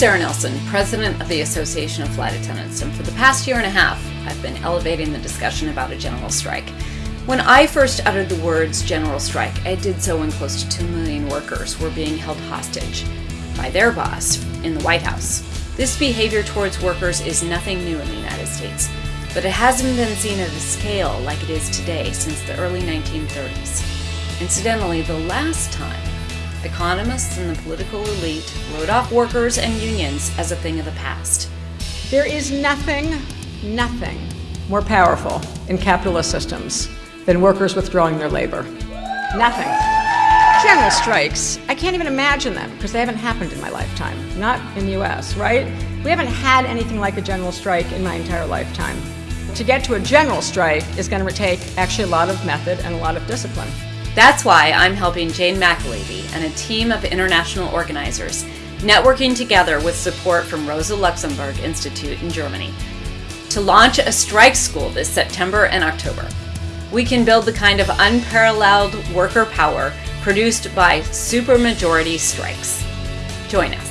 Sara Nelson, president of the Association of Flight Attendants, and for the past year and a half, I've been elevating the discussion about a general strike. When I first uttered the words general strike, I did so when close to 2 million workers were being held hostage by their boss in the White House. This behavior towards workers is nothing new in the United States, but it hasn't been seen at a scale like it is today since the early 1930s. Incidentally, the last time economists and the political elite wrote off workers and unions as a thing of the past. There is nothing, nothing more powerful in capitalist systems than workers withdrawing their labor. Nothing. General strikes, I can't even imagine them because they haven't happened in my lifetime. Not in the US, right? We haven't had anything like a general strike in my entire lifetime. To get to a general strike is going to take actually a lot of method and a lot of discipline. That's why I'm helping Jane McAlevey and a team of international organizers, networking together with support from Rosa Luxemburg Institute in Germany, to launch a strike school this September and October. We can build the kind of unparalleled worker power produced by supermajority strikes. Join us.